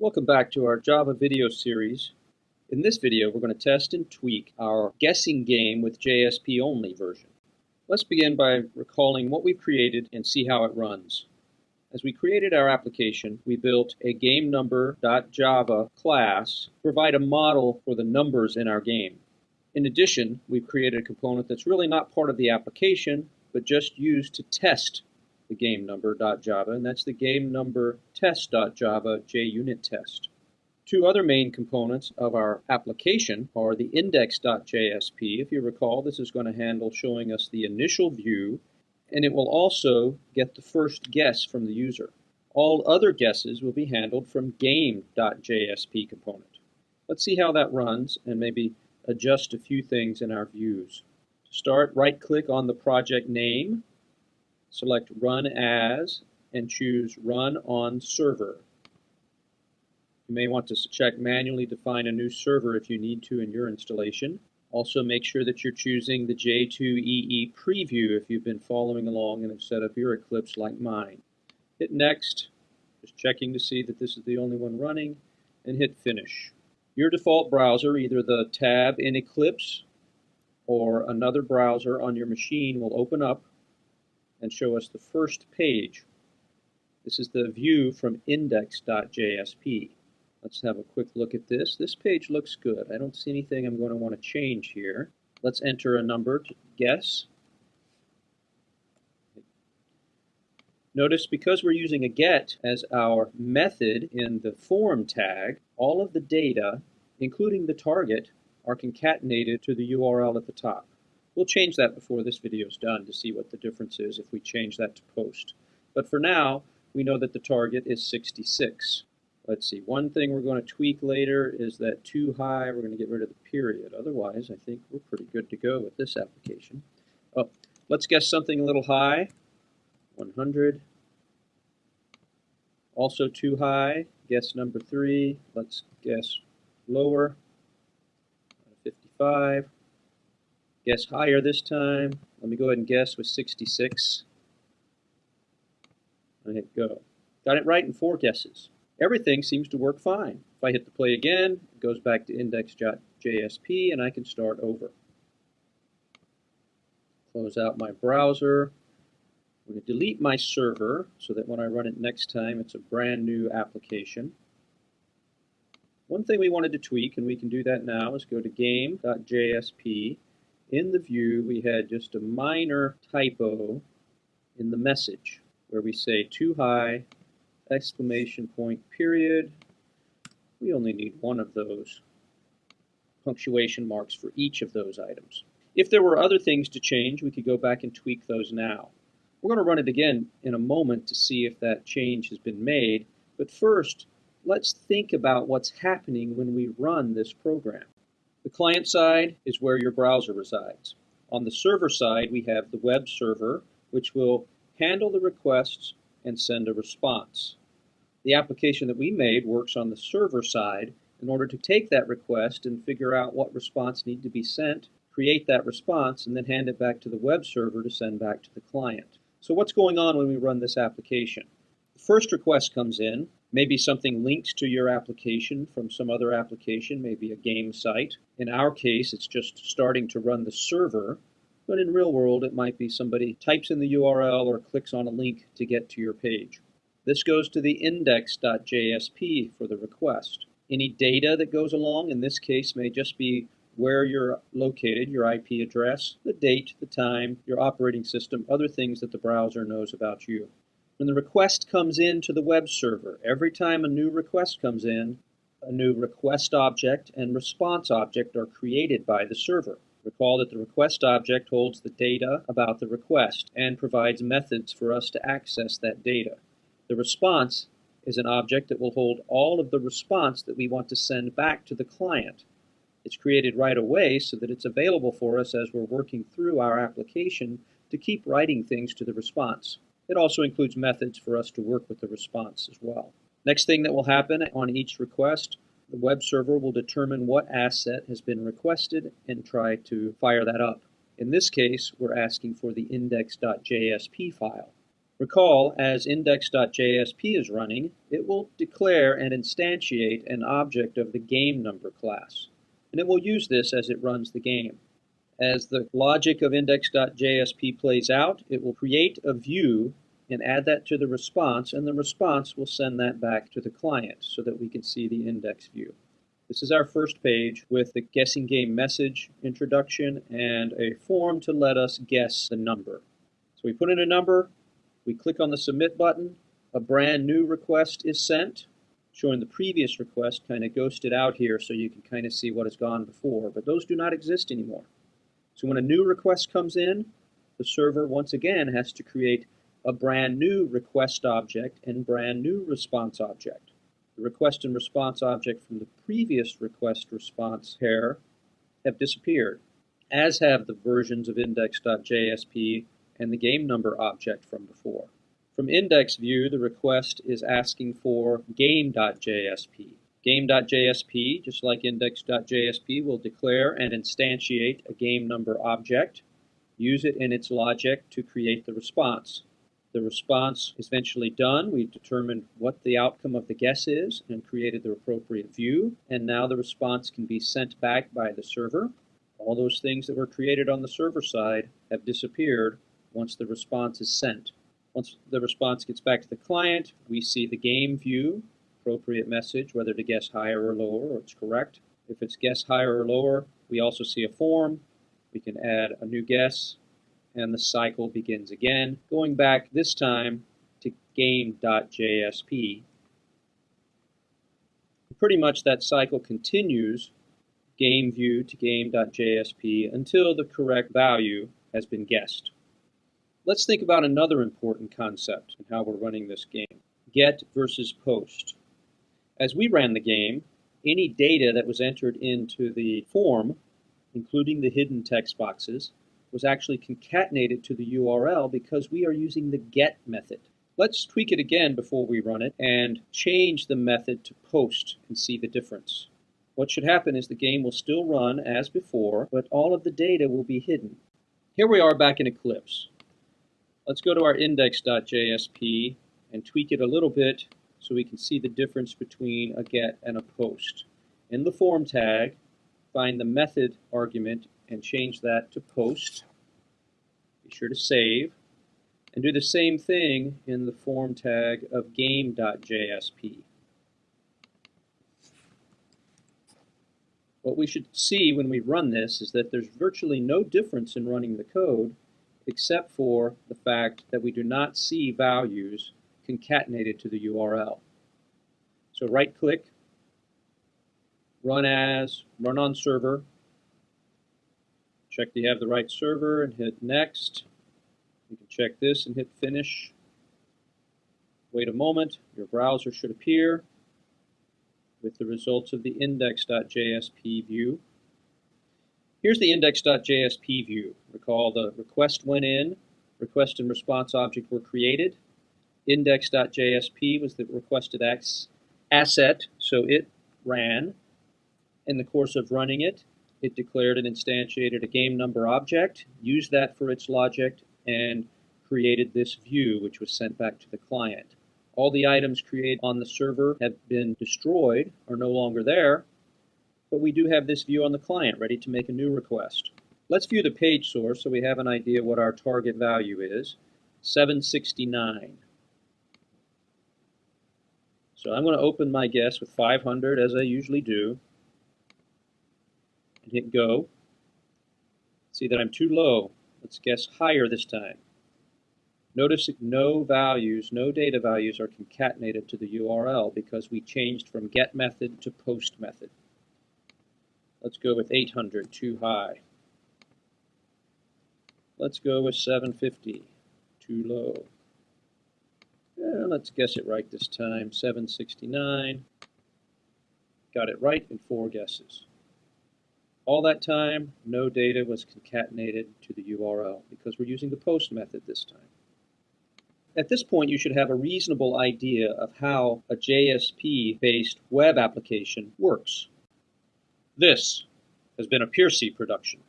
Welcome back to our Java video series. In this video, we're going to test and tweak our guessing game with JSP only version. Let's begin by recalling what we've created and see how it runs. As we created our application, we built a GameNumber.java class to provide a model for the numbers in our game. In addition, we've created a component that's really not part of the application, but just used to test the game number.java, and that's the game number test.java JUnit test. Two other main components of our application are the index.jsp. If you recall, this is going to handle showing us the initial view, and it will also get the first guess from the user. All other guesses will be handled from game.jsp component. Let's see how that runs and maybe adjust a few things in our views. To start, right-click on the project name select Run As, and choose Run on Server. You may want to check manually define a new server if you need to in your installation. Also make sure that you're choosing the J2EE preview if you've been following along and have set up your Eclipse like mine. Hit Next, just checking to see that this is the only one running, and hit Finish. Your default browser, either the tab in Eclipse or another browser on your machine will open up and show us the first page. This is the view from index.jsp. Let's have a quick look at this. This page looks good. I don't see anything I'm going to want to change here. Let's enter a number to guess. Notice because we're using a get as our method in the form tag, all of the data, including the target, are concatenated to the URL at the top. We'll change that before this video is done to see what the difference is if we change that to post. But for now, we know that the target is 66. Let's see, one thing we're going to tweak later is that too high, we're going to get rid of the period. Otherwise, I think we're pretty good to go with this application. Oh, let's guess something a little high, 100. Also too high, guess number three. Let's guess lower, 55. Guess higher this time. Let me go ahead and guess with 66. I hit go. Got it right in four guesses. Everything seems to work fine. If I hit the play again, it goes back to index.jsp and I can start over. Close out my browser. I'm going to delete my server so that when I run it next time, it's a brand new application. One thing we wanted to tweak, and we can do that now, is go to game.jsp in the view, we had just a minor typo in the message where we say too high, exclamation point, period. We only need one of those punctuation marks for each of those items. If there were other things to change, we could go back and tweak those now. We're going to run it again in a moment to see if that change has been made. But first, let's think about what's happening when we run this program. The client side is where your browser resides. On the server side, we have the web server, which will handle the requests and send a response. The application that we made works on the server side in order to take that request and figure out what response need to be sent, create that response, and then hand it back to the web server to send back to the client. So what's going on when we run this application? The first request comes in, Maybe something links to your application from some other application, maybe a game site. In our case, it's just starting to run the server, but in real world, it might be somebody types in the URL or clicks on a link to get to your page. This goes to the index.jsp for the request. Any data that goes along, in this case, may just be where you're located, your IP address, the date, the time, your operating system, other things that the browser knows about you. When the request comes in to the web server, every time a new request comes in, a new request object and response object are created by the server. Recall that the request object holds the data about the request and provides methods for us to access that data. The response is an object that will hold all of the response that we want to send back to the client. It's created right away so that it's available for us as we're working through our application to keep writing things to the response. It also includes methods for us to work with the response as well. Next thing that will happen on each request, the web server will determine what asset has been requested and try to fire that up. In this case, we're asking for the index.jsp file. Recall, as index.jsp is running, it will declare and instantiate an object of the game number class, and it will use this as it runs the game. As the logic of index.jsp plays out, it will create a view and add that to the response, and the response will send that back to the client so that we can see the index view. This is our first page with the guessing game message introduction and a form to let us guess the number. So we put in a number, we click on the submit button, a brand new request is sent, showing the previous request kind of ghosted out here so you can kind of see what has gone before, but those do not exist anymore. So when a new request comes in, the server once again has to create a brand new request object and brand new response object. The request and response object from the previous request response pair have disappeared, as have the versions of index.jsp and the game number object from before. From index view, the request is asking for game.jsp. Game.jsp, just like index.jsp, will declare and instantiate a game number object, use it in its logic to create the response. The response is eventually done. We've determined what the outcome of the guess is and created the appropriate view. And now the response can be sent back by the server. All those things that were created on the server side have disappeared once the response is sent. Once the response gets back to the client, we see the game view, appropriate message, whether to guess higher or lower, or it's correct. If it's guess higher or lower, we also see a form. We can add a new guess, and the cycle begins again, going back this time to game.jsp. Pretty much that cycle continues game view to game.jsp until the correct value has been guessed. Let's think about another important concept in how we're running this game. Get versus post. As we ran the game, any data that was entered into the form, including the hidden text boxes, was actually concatenated to the URL because we are using the get method. Let's tweak it again before we run it and change the method to post and see the difference. What should happen is the game will still run as before, but all of the data will be hidden. Here we are back in Eclipse. Let's go to our index.jsp and tweak it a little bit so we can see the difference between a get and a post. In the form tag, find the method argument and change that to post. Be sure to save. And do the same thing in the form tag of game.jsp. What we should see when we run this is that there's virtually no difference in running the code except for the fact that we do not see values concatenated to the URL. So right click, run as, run on server, check that you have the right server and hit next. You can check this and hit finish. Wait a moment, your browser should appear with the results of the index.jsp view. Here's the index.jsp view. Recall the request went in, request and response object were created. Index.jsp was the requested asset, so it ran. In the course of running it, it declared and instantiated a game number object, used that for its logic, and created this view, which was sent back to the client. All the items created on the server have been destroyed, are no longer there, but we do have this view on the client ready to make a new request. Let's view the page source so we have an idea what our target value is, 769. So I'm going to open my guess with 500 as I usually do and hit go. See that I'm too low. Let's guess higher this time. Notice that no values, no data values are concatenated to the URL because we changed from get method to post method. Let's go with 800, too high. Let's go with 750, too low. And let's guess it right this time, 769. Got it right in four guesses. All that time, no data was concatenated to the URL because we're using the post method this time. At this point, you should have a reasonable idea of how a JSP-based web application works. This has been a Piercy production.